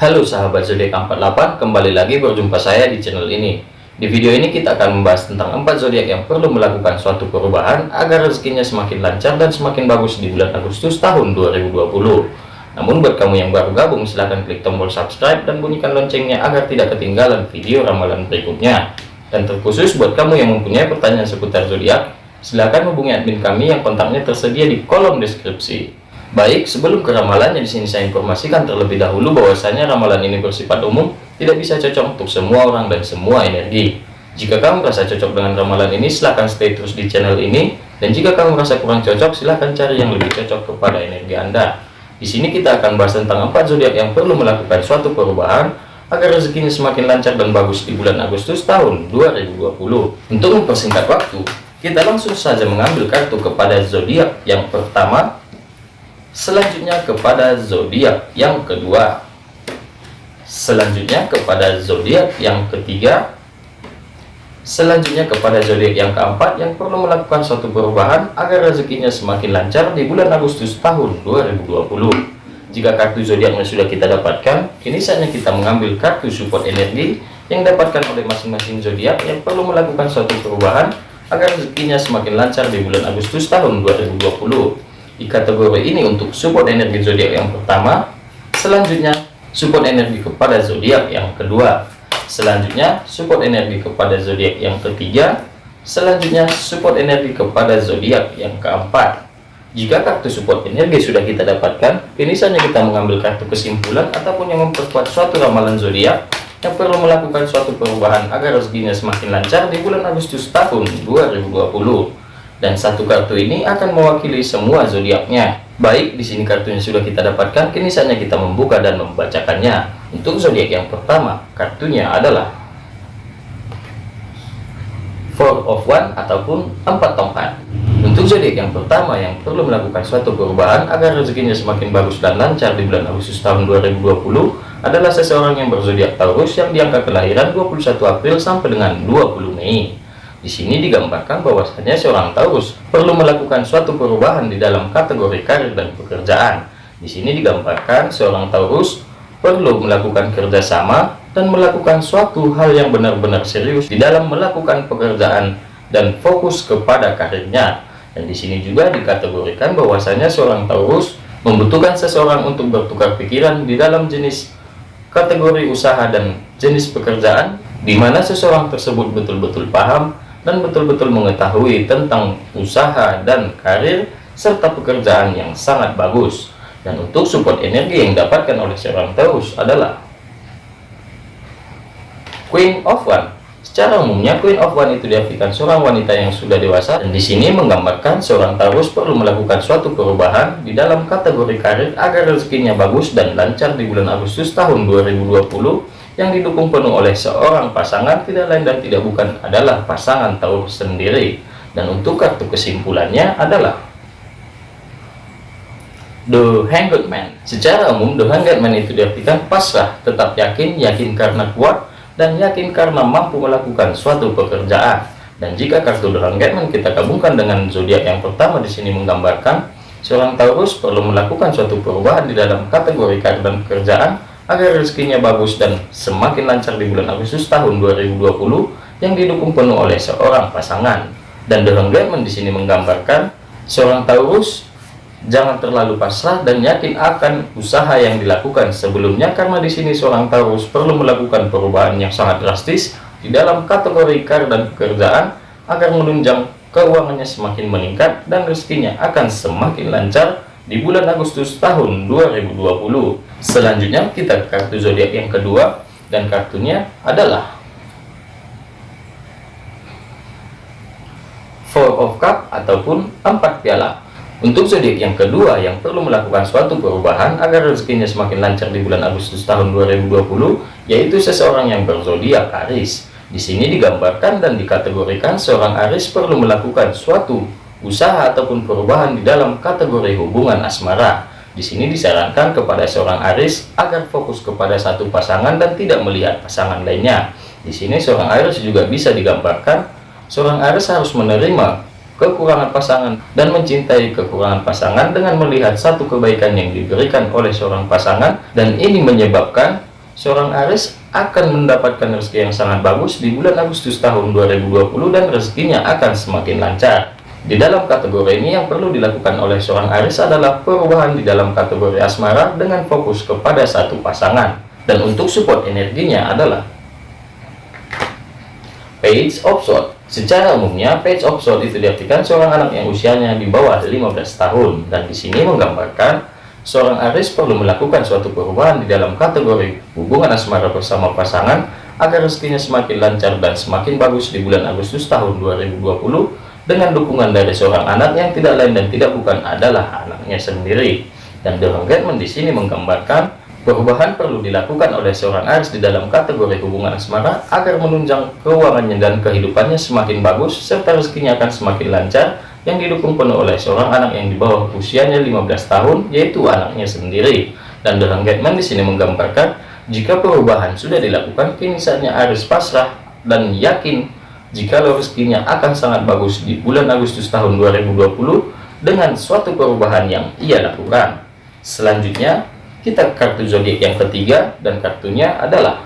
Halo sahabat zodiak 48, kembali lagi berjumpa saya di channel ini. Di video ini kita akan membahas tentang 4 zodiak yang perlu melakukan suatu perubahan agar rezekinya semakin lancar dan semakin bagus di bulan Agustus tahun 2020. Namun buat kamu yang baru gabung silahkan klik tombol subscribe dan bunyikan loncengnya agar tidak ketinggalan video ramalan berikutnya. Dan terkhusus buat kamu yang mempunyai pertanyaan seputar zodiak, silahkan hubungi admin kami yang kontaknya tersedia di kolom deskripsi. Baik, sebelum ke ramalannya di sini saya informasikan terlebih dahulu bahwasanya ramalan ini bersifat umum, tidak bisa cocok untuk semua orang dan semua energi. Jika kamu merasa cocok dengan ramalan ini, silahkan stay terus di channel ini. Dan jika kamu merasa kurang cocok, silahkan cari yang lebih cocok kepada energi Anda. Di sini kita akan bahas tentang empat zodiak yang perlu melakukan suatu perubahan agar rezekinya semakin lancar dan bagus di bulan Agustus tahun 2020. Untuk mempersingkat waktu, kita langsung saja mengambil kartu kepada zodiak yang pertama Selanjutnya kepada zodiak yang kedua. Selanjutnya kepada zodiak yang ketiga. Selanjutnya kepada zodiak yang keempat yang perlu melakukan suatu perubahan agar rezekinya semakin lancar di bulan Agustus tahun 2020. Jika kartu zodiaknya sudah kita dapatkan, kini saatnya kita mengambil kartu support energi yang dapatkan oleh masing-masing zodiak yang perlu melakukan suatu perubahan agar rezekinya semakin lancar di bulan Agustus tahun 2020 di kategori ini untuk support energi zodiak yang pertama selanjutnya support energi kepada zodiak yang kedua selanjutnya support energi kepada zodiak yang ketiga selanjutnya support energi kepada zodiak yang keempat. Jika kartu support energi sudah kita dapatkan kini saatnya kita mengambil kartu kesimpulan ataupun yang memperkuat suatu ramalan zodiak yang perlu melakukan suatu perubahan agar rezekinya semakin lancar di bulan Agustus tahun 2020 dan satu kartu ini akan mewakili semua zodiaknya. Baik, di sini kartunya sudah kita dapatkan, kini saatnya kita membuka dan membacakannya. Untuk zodiak yang pertama, kartunya adalah Four of One ataupun empat tongkat. Untuk zodiak yang pertama yang perlu melakukan suatu perubahan agar rezekinya semakin bagus dan lancar di bulan Agustus tahun 2020 adalah seseorang yang berzodiak Taurus yang diangka kelahiran 21 April sampai dengan 20 Mei. Di sini digambarkan bahwasanya seorang Taurus perlu melakukan suatu perubahan di dalam kategori karir dan pekerjaan. Di sini digambarkan seorang Taurus perlu melakukan kerjasama dan melakukan suatu hal yang benar-benar serius di dalam melakukan pekerjaan dan fokus kepada karirnya. Dan di sini juga dikategorikan bahwasanya seorang Taurus membutuhkan seseorang untuk bertukar pikiran di dalam jenis kategori usaha dan jenis pekerjaan di mana seseorang tersebut betul-betul paham dan betul-betul mengetahui tentang usaha dan karir serta pekerjaan yang sangat bagus. Dan untuk support energi yang didapatkan oleh seorang Taurus adalah Queen of One. Secara umumnya Queen of One itu diartikan seorang wanita yang sudah dewasa dan di sini menggambarkan seorang Taurus perlu melakukan suatu perubahan di dalam kategori karir agar rezekinya bagus dan lancar di bulan Agustus tahun 2020 yang didukung penuh oleh seorang pasangan tidak lain dan tidak bukan adalah pasangan Taurus sendiri. Dan untuk kartu kesimpulannya adalah The Hanged Man. Secara umum The Hanged Man itu diartikan pasrah tetap yakin yakin karena kuat dan yakin karena mampu melakukan suatu pekerjaan. Dan jika kartu The Hanged Man kita gabungkan dengan zodiak yang pertama di sini menggambarkan seorang Taurus perlu melakukan suatu perubahan di dalam kategori karir dan pekerjaan agar rezekinya bagus dan semakin lancar di bulan Agustus tahun 2020 yang didukung penuh oleh seorang pasangan. Dan The Hangman di sini menggambarkan seorang Taurus jangan terlalu pasrah dan yakin akan usaha yang dilakukan sebelumnya karena di sini seorang Taurus perlu melakukan perubahan yang sangat drastis di dalam kategori karir dan pekerjaan agar menunjang keuangannya semakin meningkat dan rezekinya akan semakin lancar di bulan Agustus tahun 2020. Selanjutnya kita ke kartu zodiak yang kedua dan kartunya adalah Four of Cup ataupun empat piala. Untuk zodiak yang kedua yang perlu melakukan suatu perubahan agar rezekinya semakin lancar di bulan Agustus tahun 2020 yaitu seseorang yang berzodiak Aris. Di sini digambarkan dan dikategorikan seorang Aris perlu melakukan suatu usaha ataupun perubahan di dalam kategori hubungan asmara. Di sini disarankan kepada seorang Aris agar fokus kepada satu pasangan dan tidak melihat pasangan lainnya. Di sini seorang Aris juga bisa digambarkan seorang Aris harus menerima kekurangan pasangan dan mencintai kekurangan pasangan dengan melihat satu kebaikan yang diberikan oleh seorang pasangan dan ini menyebabkan seorang Aries akan mendapatkan rezeki yang sangat bagus di bulan Agustus tahun 2020 dan rezekinya akan semakin lancar. Di dalam kategori ini yang perlu dilakukan oleh seorang Aries adalah perubahan di dalam kategori asmara dengan fokus kepada satu pasangan. Dan untuk support energinya adalah Page of Swords. Secara umumnya, Page of Swords itu diartikan seorang anak yang usianya di bawah 15 tahun dan di sini menggambarkan seorang Aries perlu melakukan suatu perubahan di dalam kategori hubungan asmara bersama pasangan agar rezekinya semakin lancar dan semakin bagus di bulan Agustus tahun 2020 dengan dukungan dari seorang anak yang tidak lain dan tidak bukan adalah anaknya sendiri. Dan The Hangman di sini menggambarkan Perubahan perlu dilakukan oleh seorang Aries di dalam kategori hubungan asmara agar menunjang keuangannya dan kehidupannya semakin bagus serta rezekinya akan semakin lancar yang didukung penuh oleh seorang anak yang di bawah usianya 15 tahun yaitu anaknya sendiri. Dan dalam Gatman di sini menggambarkan jika perubahan sudah dilakukan kini saatnya Aries pasrah dan yakin jika rezekinya akan sangat bagus di bulan Agustus tahun 2020 dengan suatu perubahan yang ia lakukan. Selanjutnya kita kartu zodiak yang ketiga dan kartunya adalah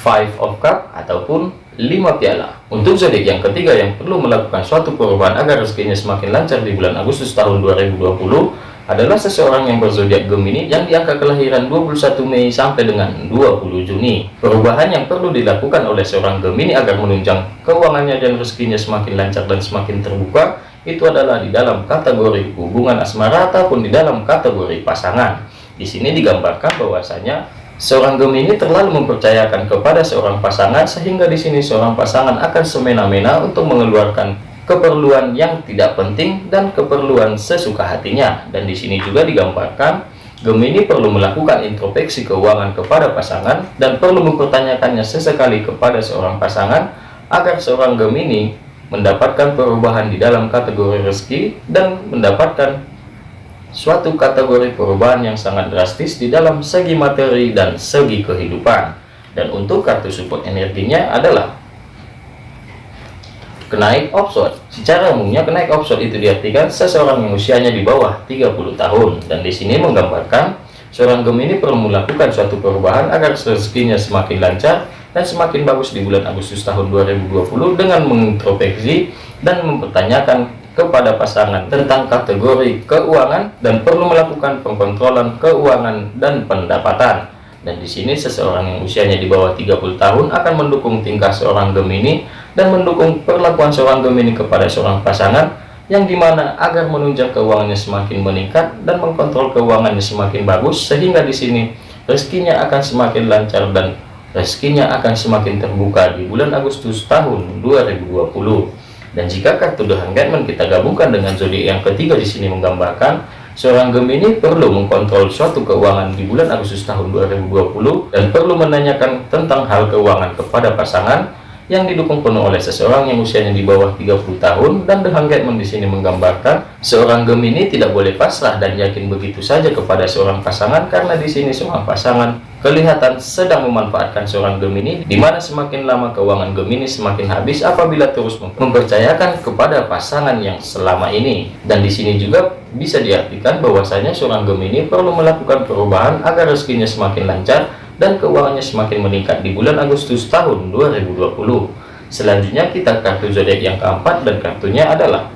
Five of Cup ataupun lima piala. Untuk zodiak yang ketiga yang perlu melakukan suatu perubahan agar rezekinya semakin lancar di bulan Agustus tahun 2020 adalah seseorang yang berzodiak Gemini yang diangka kelahiran 21 Mei sampai dengan 20 Juni. Perubahan yang perlu dilakukan oleh seorang Gemini agar menunjang keuangannya dan rezekinya semakin lancar dan semakin terbuka itu adalah di dalam kategori hubungan asmara ataupun di dalam kategori pasangan. Di sini digambarkan bahwasanya seorang Gemini terlalu mempercayakan kepada seorang pasangan sehingga di sini seorang pasangan akan semena-mena untuk mengeluarkan keperluan yang tidak penting dan keperluan sesuka hatinya. Dan di sini juga digambarkan Gemini perlu melakukan introspeksi keuangan kepada pasangan dan perlu mempertanyakannya sesekali kepada seorang pasangan agar seorang Gemini mendapatkan perubahan di dalam kategori rezeki dan mendapatkan suatu kategori perubahan yang sangat drastis di dalam segi materi dan segi kehidupan dan untuk kartu support energinya adalah kenaik opsot secara umumnya kenaik opsot itu diartikan seseorang yang usianya di bawah 30 tahun dan di sini menggambarkan seorang Gemini perlu melakukan suatu perubahan agar rezekinya semakin lancar dan semakin bagus di bulan Agustus tahun 2020 dengan mengintrospeksi dan mempertanyakan kepada pasangan tentang kategori keuangan dan perlu melakukan pengkontrolan keuangan dan pendapatan. Dan di sini seseorang yang usianya di bawah 30 tahun akan mendukung tingkah seorang Gemini dan mendukung perlakuan seorang Gemini kepada seorang pasangan yang di mana agar menunjang keuangannya semakin meningkat dan mengkontrol keuangannya semakin bagus sehingga di sini rezekinya akan semakin lancar dan rezekinya akan semakin terbuka di bulan Agustus tahun 2020 dan jika kartu The Hangman kita gabungkan dengan zodiak yang ketiga di sini menggambarkan seorang Gemini perlu mengkontrol suatu keuangan di bulan Agustus tahun 2020 dan perlu menanyakan tentang hal keuangan kepada pasangan yang didukung penuh oleh seseorang yang usianya di bawah 30 tahun dan The Hangman di sini menggambarkan seorang Gemini tidak boleh pasrah dan yakin begitu saja kepada seorang pasangan karena di sini seorang pasangan kelihatan sedang memanfaatkan seorang Gemini di mana semakin lama keuangan Gemini semakin habis apabila terus mempercayakan kepada pasangan yang selama ini. Dan di sini juga bisa diartikan bahwasanya seorang Gemini perlu melakukan perubahan agar rezekinya semakin lancar dan keuangannya semakin meningkat di bulan Agustus tahun 2020. Selanjutnya kita kartu zodiak yang keempat dan kartunya adalah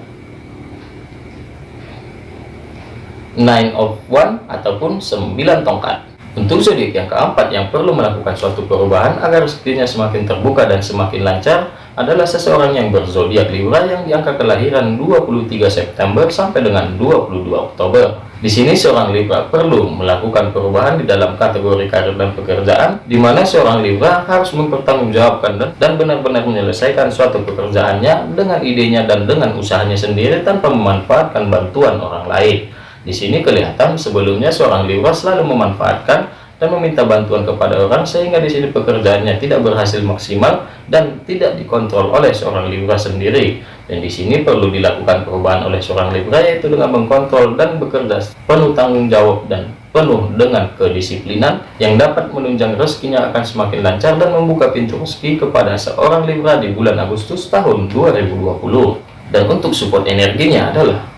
Nine of One ataupun 9 tongkat. Untuk zodiak yang keempat yang perlu melakukan suatu perubahan agar rezekinya semakin terbuka dan semakin lancar adalah seseorang yang berzodiak Libra yang diangka kelahiran 23 September sampai dengan 22 Oktober. Di sini seorang Libra perlu melakukan perubahan di dalam kategori karir dan pekerjaan, di mana seorang Libra harus mempertanggungjawabkan dan benar-benar menyelesaikan suatu pekerjaannya dengan idenya dan dengan usahanya sendiri tanpa memanfaatkan bantuan orang lain. Di sini kelihatan sebelumnya seorang Libra selalu memanfaatkan dan meminta bantuan kepada orang sehingga di sini pekerjaannya tidak berhasil maksimal dan tidak dikontrol oleh seorang Libra sendiri. Dan di sini perlu dilakukan perubahan oleh seorang Libra yaitu dengan mengkontrol dan bekerja penuh tanggung jawab dan penuh dengan kedisiplinan yang dapat menunjang rezekinya akan semakin lancar dan membuka pintu rezeki kepada seorang Libra di bulan Agustus tahun 2020 dan untuk support energinya adalah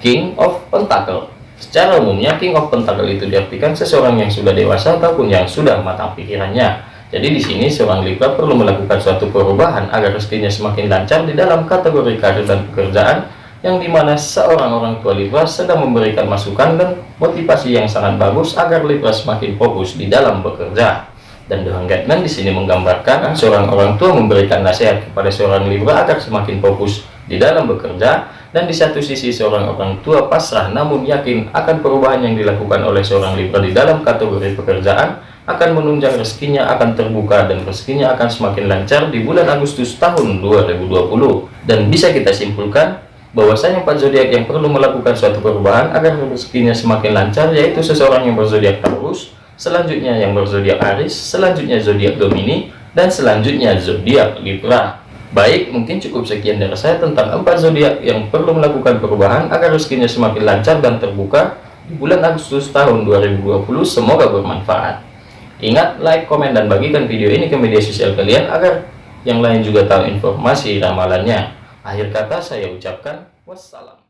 King of Pentacle Secara umumnya, King of Pentacle itu diartikan seseorang yang sudah dewasa ataupun yang sudah matang pikirannya. Jadi di sini seorang Libra perlu melakukan suatu perubahan agar rezekinya semakin lancar di dalam kategori karir dan pekerjaan yang di mana seorang orang tua Libra sedang memberikan masukan dan motivasi yang sangat bagus agar Libra semakin fokus di dalam bekerja. Dan dengan guideline di sini menggambarkan seorang orang tua memberikan nasihat kepada seorang Libra agar semakin fokus di dalam bekerja dan di satu sisi seorang orang tua pasrah namun yakin akan perubahan yang dilakukan oleh seorang Libra di dalam kategori pekerjaan akan menunjang rezekinya akan terbuka dan rezekinya akan semakin lancar di bulan Agustus tahun 2020 dan bisa kita simpulkan bahwasanya empat zodiak yang perlu melakukan suatu perubahan agar rezekinya semakin lancar yaitu seseorang yang berzodiak Taurus selanjutnya yang berzodiak Aries, selanjutnya zodiak Gemini, dan selanjutnya zodiak Libra. Baik, mungkin cukup sekian dari saya tentang empat zodiak yang perlu melakukan perubahan agar rezekinya semakin lancar dan terbuka di bulan Agustus tahun 2020. Semoga bermanfaat. Ingat, like, komen, dan bagikan video ini ke media sosial kalian agar yang lain juga tahu informasi ramalannya. Akhir kata saya ucapkan wassalam.